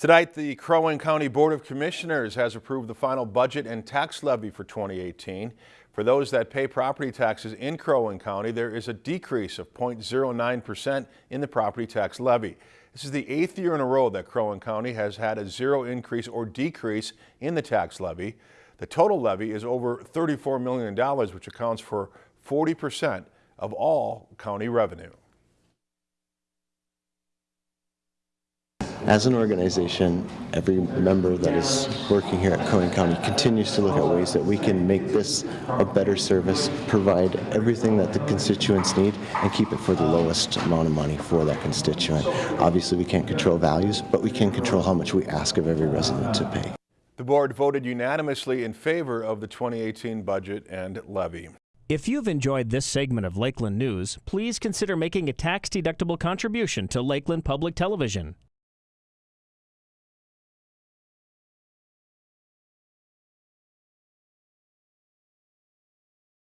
Tonight, the Crow Wing County Board of Commissioners has approved the final budget and tax levy for 2018. For those that pay property taxes in Crow Wing County, there is a decrease of 0.09% in the property tax levy. This is the eighth year in a row that Crow Wing County has had a zero increase or decrease in the tax levy. The total levy is over $34 million, which accounts for 40% of all county revenue. As an organization, every member that is working here at Crow Wing County continues to look at ways that we can make this a better service, provide everything that the constituents need, and keep it for the lowest amount of money for that constituent. Obviously, we can't control values, but we can control how much we ask of every resident to pay. The board voted unanimously in favor of the 2018 budget and levy. If you've enjoyed this segment of Lakeland News, please consider making a tax-deductible contribution to Lakeland Public Television.